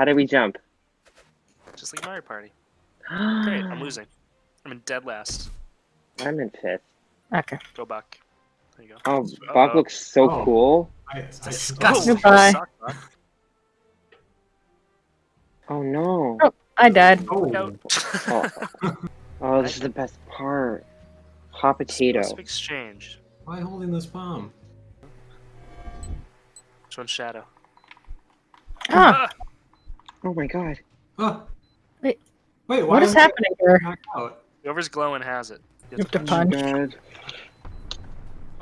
How did we jump? Just like Mario Party. Great, I'm losing. I'm in dead last. I'm in fifth. Okay. Go Buck. There you go. Oh, Uh-oh. Looks so Oh. cool. I, I, Disgusting. You suck, Oh no. Oh. I died. oh, Oh, oh this is the best part. Hot potato. Exchange. why holding this bomb? Which one's Shadow? Ah, Ah! Oh my god. Oh. Wait. Wait, why what is happening here? knocked out? Whoever's glowing has it. You have to Oh my punch. god.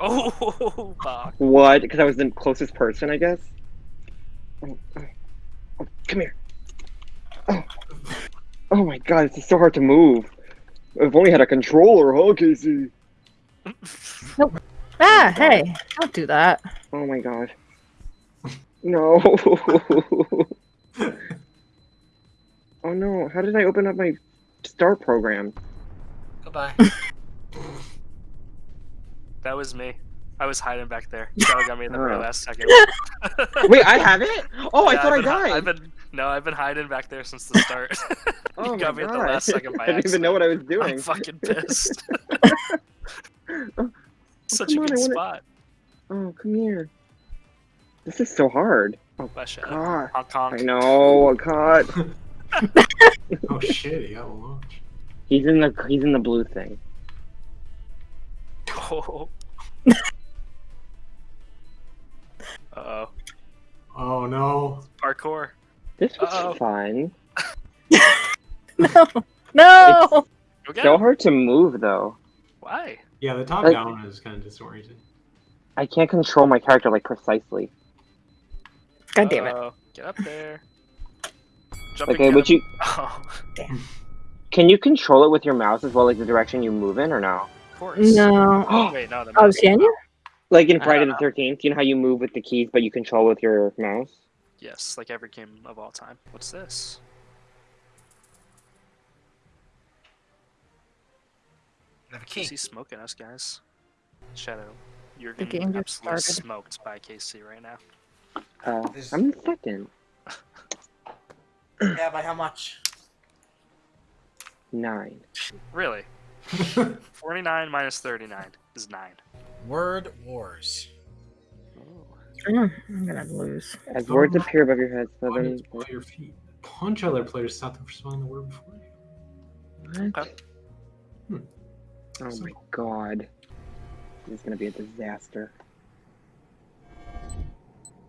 Oh, Buck. What? Because I was the closest person, I guess? Oh, oh, oh, come here. Oh. oh my god, this is so hard to move. I've only had a controller, huh, Casey? Ah, hey, don't do that. Oh my god. No. no, how did I open up my start program? Goodbye. That was me. I was hiding back there. Shadow got me in the very Oh. last second. Wait, I have it? Oh, I Yeah, thought I I've been hi- died. I've been no, I've been hiding back there since the start. oh got my me at the God. last second by I didn't even know what I was doing. I'm fucking pissed. Oh, Such a come on, good wanna- spot. Oh, come here. This is so hard. Oh, By Shadow. God. Hong Kong. I know, God. Oh shit, he got launched. He's in the he's in the blue thing. Oh. Uh oh. Oh no. Parkour. This was Uh-oh. fun. No, no. Go get So hard to move though. Why? Yeah, the top Like- down is kind of disorienting. I can't control my character like precisely. God damn it. Uh-oh. Get up there. Jump Okay, and would you Oh, can you control it with your mouse as well, like the direction you move in, or no? of course. No. Wait, no. Oh, can you? Like in Friday the. Thirteenth, you know how you move with the keys, but you control with your mouse. Yes, like every game of all time. What's this? I have a key. Is he smoking us, guys? Shadow, you're The getting game just absolutely started. smoked by KC right now. Uh, I'm in second. Yeah, by how much? Nine. Really? 49 minus 39 is 9. Word Wars. Mm, I'm gonna lose. As words appear above your head, so Why then did you your feet? Punch other players, stop them from spelling the word before you. what? Okay. Hmm. Oh my god. This is gonna be a disaster.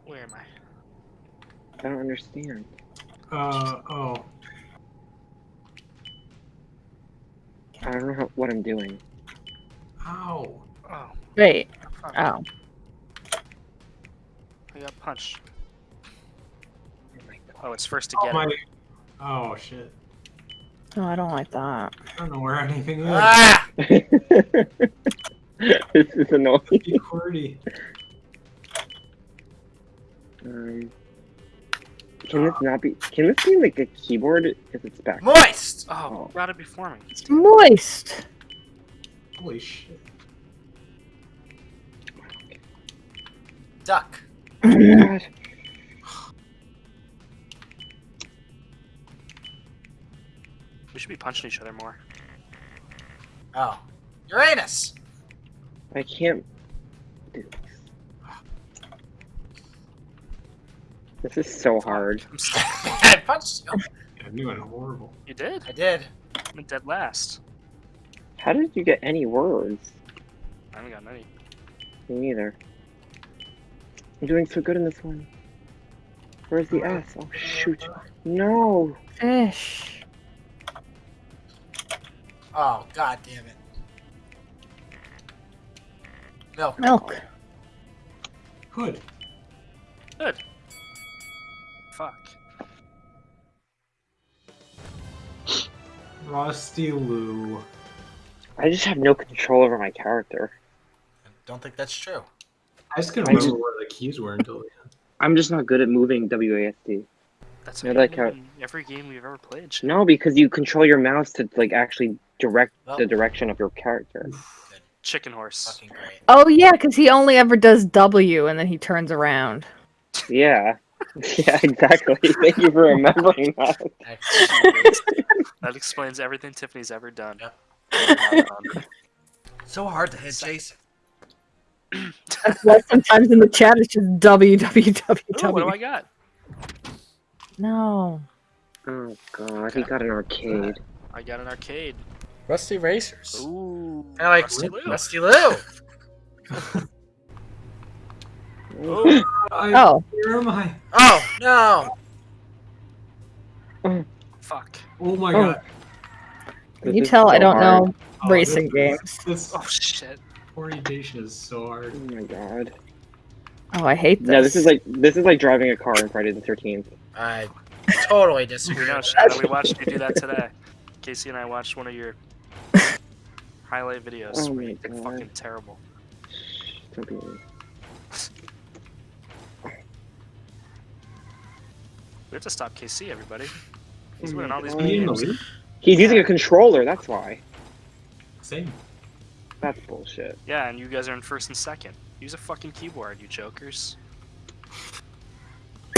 Where am I? I don't understand. Uh oh. I don't know how, what I'm doing. Ow. Oh, Wait. fuck. Oh. I got punched. Oh my god. Oh, it's first to Oh get my. it. Oh shit. Oh, I don't like that. I don't know where anything is. Ah! this is annoying. Be QWERTY. Can this not be? Can this be like a keyboard if it's back? Moist! Oh, Oh. routed before me. It's Moist. Holy shit. Duck. Oh my god. We should be punching each other more. Oh. Uranus! I can't do this. This is so hard. I'm stuck. I punched you. Yeah, I'm doing horrible. You did? I did. I'm dead last. How did you get any words? I haven't got any. Me neither. I'm doing so good in this one. Where's the S? Oh shoot. No. Fish. Oh, god damn it. Milk. Milk. Hood. Good. Rusty Lou. I just have no control over my character. I don't think that's true. I just couldn't remember just, where the keys were until the end. I'm just not good at moving WASD. That's Yeah, what like uh, how- every game we've ever played. Shadow. No, because you control your mouse to like actually direct Well, the direction of your character. Chicken horse. fucking great. Oh yeah, because he only ever does W and then he turns around. Yeah. Yeah, exactly. Thank you for remembering that. That explains everything Tiffany's ever done. Yep. So hard to hit Jason. That's why sometimes in the chat it's just Ooh, what do. I got? No. Oh god, he got an arcade. I got an arcade. Rusty Racers. Ooh, I like Rusty Lou. Rusty Lou. Oh, I, Oh, Where am I? Oh no! fuck. Oh my Oh. god. This you is tell I don't hard. know Oh, racing this, games. This, Oh, oh this shit. orientation is so hard. Oh my god. Oh, I hate this. Yeah, this is like this is like driving a car in Friday the Thirteenth. I totally You disagree. know, Shadow, that. we watched you do that today. Casey and I watched one of your highlight videos. Oh where my God. fucking terrible. Don't be mean. We have to stop KC, everybody. He's winning hmm. all these God. Are you in the games. lead? He's using a controller. That's why. Same. That's bullshit. Yeah, and you guys are in first and second. Use a fucking keyboard, you jokers.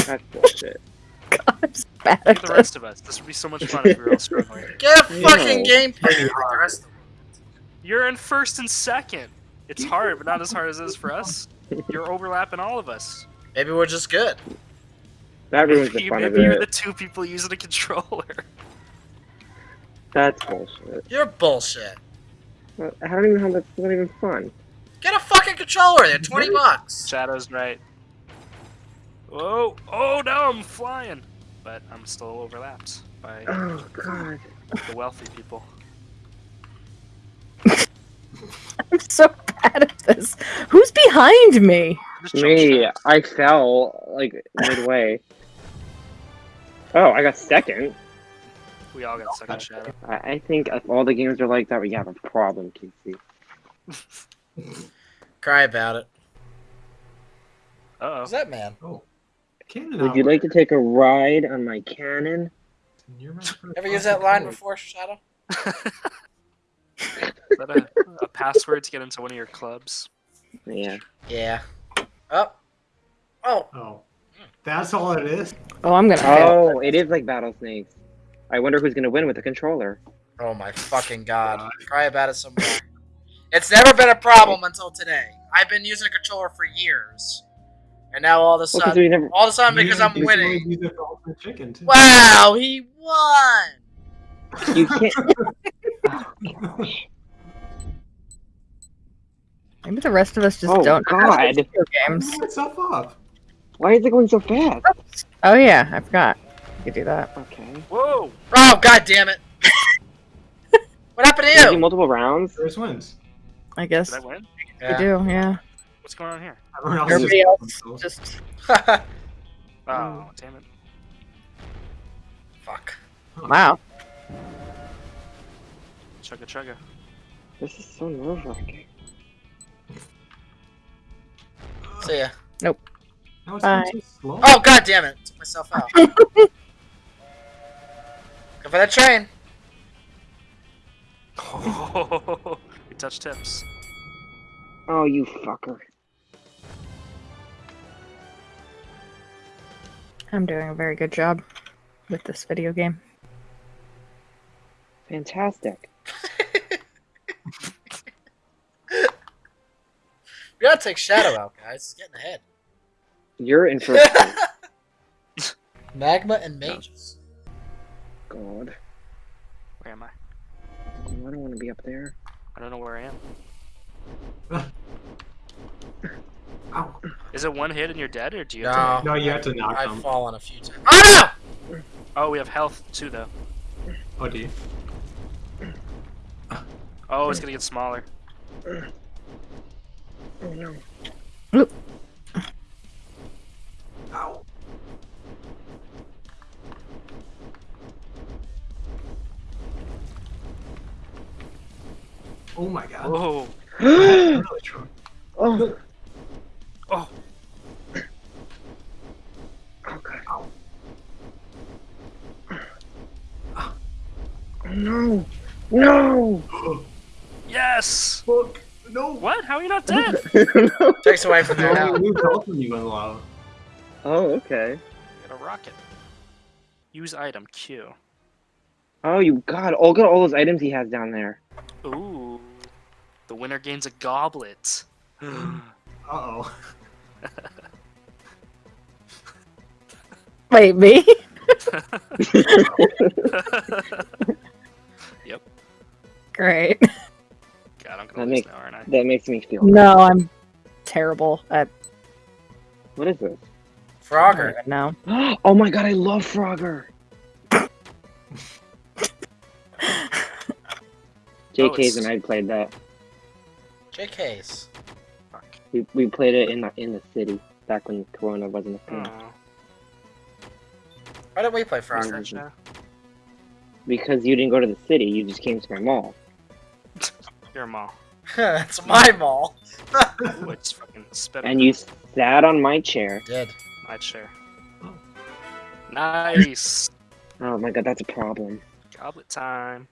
That's bullshit. I'm so bad Look at at the rest of us. This would be so much fun if we were all struggling. Get a fucking No. game pad the rest of. You're in first and second. It's hard, but not as hard as it is for us. You're overlapping all of us. Maybe we're just good. That ruins the Maybe, fun of maybe you're the two people using a controller. That's bullshit. You're bullshit. Well, I don't even know how that's not even fun. Get a fucking controller. They're twenty bucks. Shadow's right. Whoa! Oh, oh no, I'm flying, but I'm still overlapped by Oh god. the wealthy people. I'm so bad at this. Who's behind me? Me. I fell like midway. Oh, I got second. We all got second shadow. I, I think if all the games are like that, we have a problem, Casey. Cry about it. Uh Who's that man? Oh. Cannon Would you like to take a ride on my cannon? You're Ever used that line before, Shadow? oh. Is that a, a password to get into one of your clubs? Yeah. Yeah. Oh. Oh. Oh. That's all it is? Oh, I'm gonna oh, fail. Oh, it is like Battle Snakes. I wonder who's gonna win with the controller. Oh my fucking god. Cry about it some more. It's never been a problem until today. I've been using a controller for years. And now all of a sudden, we never. all of a sudden because You I'm just winning. wanted to use it for Ultimate Chicken. Wow, he won! You can't. Oh, gosh. Maybe the rest of us just Oh, don't know how to God. video games. Blow itself up. Why is it going so fast? Oh yeah, I forgot. You could do that. Okay. Whoa! Oh, god damn it. what happened to do you? multiple rounds? First wins. I guess Did I win? you do. Yeah. What's going on here? Everyone else Everybody just- else just. Oh, mm. damn it. Fuck. Wow. Chugga chugga. This is so nerve wracking. See ya. Now it's Bye. going so slow. Oh, god damn it. Took myself out. Go for that train. Oh, we touched tips. Oh, you fucker. I'm doing a very good job with this video game. Fantastic. We gotta take Shadow out, guys. He's getting ahead. You're in first. place. Magma and mages. God. Where am I? I don't want to be up there. I don't know where I am. Ow. Is it one hit and you're dead, or do you? Have No, No, you have to knock I've them. fallen a few times. Oh no! Oh, we have health too, though. Oh, do you? Oh, it's gonna get smaller. Oh no. Oh my god. Whoa! Really strong. oh. Oh. Oh. Ow. Oh no. No. Yes! Fuck. No. What? How are you not dead? Takes away from I their only health. lose when you win lava. Oh, okay. Get a rocket. Use item Q. Oh, you God! Oh, look at all those items he has down there. Ooh. The winner gains a goblet. Uh oh. Wait, me? yep. Great. God, I'm That gonna lose makes- now, aren't I? That makes me feel. No, I'm terrible at What is this? Frogger. right now. Oh my God! I love Frogger. JK's it's- and I played that. JK's. Fuck. We, we played it in the in the city back when Corona wasn't a thing. Oh, Why did we play what's Frogger? that? Because you didn't go to the city, you just came to my mall. You're mall. it's my mall. Ooh, I just fucking spit And you sat on my chair. Did. my chair. Oh. Nice. Oh my God, that's a problem. Goblet time.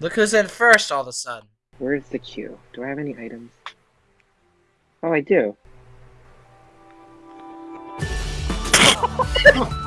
Look who's in first all of a sudden. Where's the queue? Do I have any items? Oh, I do.